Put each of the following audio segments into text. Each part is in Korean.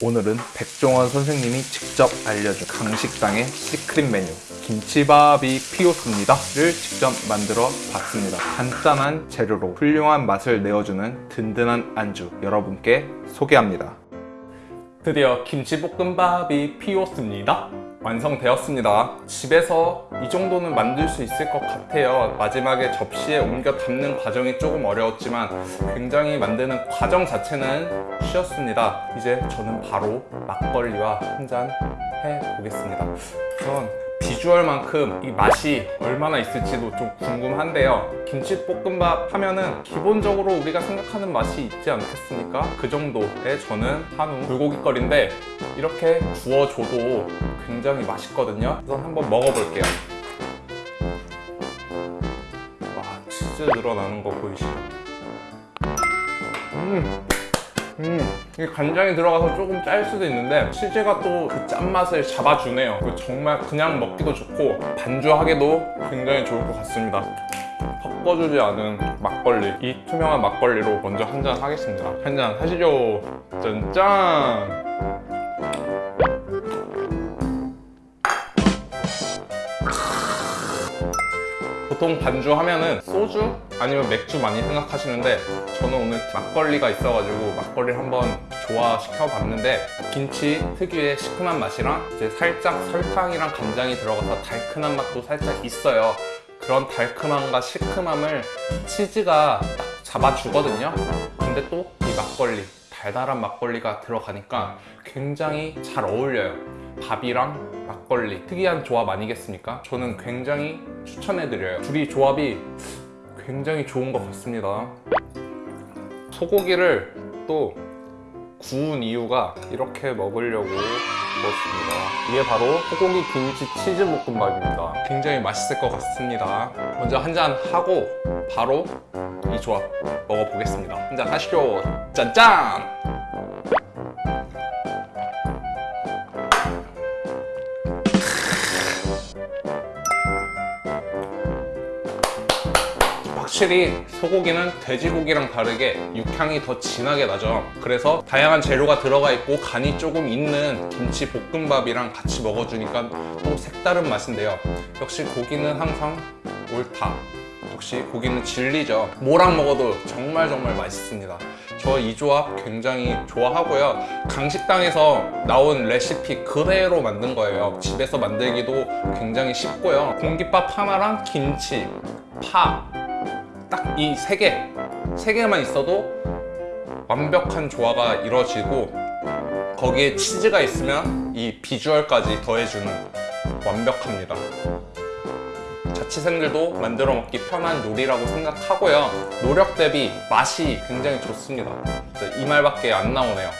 오늘은 백종원 선생님이 직접 알려준 강식당의 secret 메뉴 김치밥이 피오스입니다를 직접 만들어 봤습니다. 간단한 재료로 훌륭한 맛을 내어주는 든든한 안주 여러분께 소개합니다. 드디어 김치볶음밥이 피오스입니다 완성되었습니다. 집에서 이 정도는 만들 수 있을 것 같아요. 마지막에 접시에 옮겨 담는 과정이 조금 어려웠지만 굉장히 만드는 과정 자체는 쉬웠습니다. 이제 저는 바로 막걸리와 한 잔 해보겠습니다. 우선 비주얼만큼 이 맛이 얼마나 있을지도 좀 궁금한데요 김치볶음밥 하면은 기본적으로 우리가 생각하는 맛이 있지 않겠습니까? 그 정도의 저는 한우 불고기거리인데 이렇게 구워줘도 굉장히 맛있거든요 우선 한번 먹어볼게요 와 치즈 늘어나는 거 보이시죠? 음. 음, 이 간장이 들어가서 조금 짤 수도 있는데 치즈가 또 그 짠맛을 잡아주네요. 그 정말 그냥 먹기도 좋고 반주하기도 굉장히 좋을 것 같습니다. 섞어주지 않은 막걸리 이 투명한 막걸리로 먼저 한 잔 하겠습니다. 한 잔 하시죠. 짠짠 보통 반주 하면은 소주 아니면 맥주 많이 생각하시는데 저는 오늘 막걸리가 있어가지고 막걸리를 한번 조화시켜 봤는데 김치 특유의 시큼한 맛이랑 이제 살짝 설탕이랑 간장이 들어가서 달큰한 맛도 살짝 있어요. 그런 달큼함과 시큼함을 치즈가 딱 잡아주거든요. 근데 또 이 막걸리 달달한 막걸리가 들어가니까 굉장히 잘 어울려요. 밥이랑 막걸리. 특이한 조합 아니겠습니까? 저는 굉장히 추천해드려요. 둘이 조합이 굉장히 좋은 것 같습니다. 소고기를 또 구운 이유가 이렇게 먹으려고 먹었습니다. 이게 바로 소고기 김치 치즈 볶음밥입니다. 굉장히 맛있을 것 같습니다. 먼저 한 잔 하고 바로 이 조합 먹어보겠습니다. 한 잔 하시죠. 짠짠 확실히 소고기는 돼지고기랑 다르게 육향이 더 진하게 나죠. 그래서 다양한 재료가 들어가 있고 간이 조금 있는 김치 볶음밥이랑 같이 먹어주니까 또 색다른 맛인데요. 역시 고기는 항상 옳다. 역시 고기는 진리죠. 뭐랑 먹어도 정말 정말 맛있습니다. 저 이 조합 굉장히 좋아하고요. 강식당에서 나온 레시피 그대로 만든 거예요. 집에서 만들기도 굉장히 쉽고요. 공깃밥 하나랑 김치, 파, 딱 이 세 개, 세 개만 있어도 완벽한 조화가 이루어지고 거기에 치즈가 있으면 이 비주얼까지 더해주는 완벽합니다. 자취생들도 만들어 먹기 편한 요리라고 생각하고요. 노력 대비 맛이 굉장히 좋습니다. 이 말밖에 안 나오네요.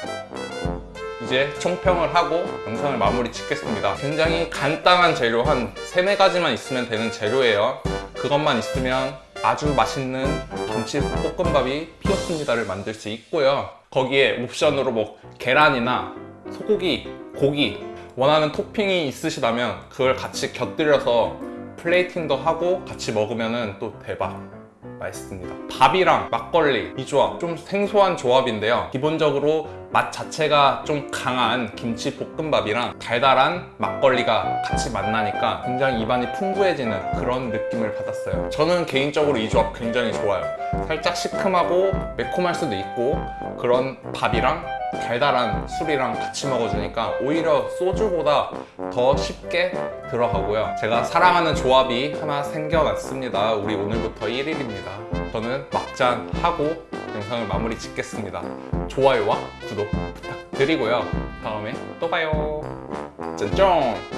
이제 총평을 하고 영상을 마무리 짓겠습니다. 굉장히 간단한 재료 한 세네 가지만 있으면 되는 재료예요. 그것만 있으면 아주 맛있는 김치 볶음밥이 피었습니다를 만들 수 있고요. 거기에 옵션으로 뭐 계란이나 소고기, 고기 원하는 토핑이 있으시다면 그걸 같이 곁들여서 플레이팅도 하고 같이 먹으면 또 대박 맛있습니다. 밥이랑 막걸리 이 조합 좀 생소한 조합인데요. 기본적으로 맛 자체가 좀 강한 김치 볶음밥이랑 달달한 막걸리가 같이 만나니까 굉장히 입안이 풍부해지는 그런 느낌을 받았어요. 저는 개인적으로 이 조합 굉장히 좋아요. 살짝 시큼하고 매콤할 수도 있고 그런 밥이랑 달달한 술이랑 같이 먹어주니까 오히려 소주보다 더 쉽게 들어가고요. 제가 사랑하는 조합이 하나 생겨났습니다. 우리 오늘부터 1일입니다. 저는 막잔 하고 영상을 마무리 짓겠습니다. 좋아요와 구독 부탁드리고요. 다음에 또 봐요. 짠짠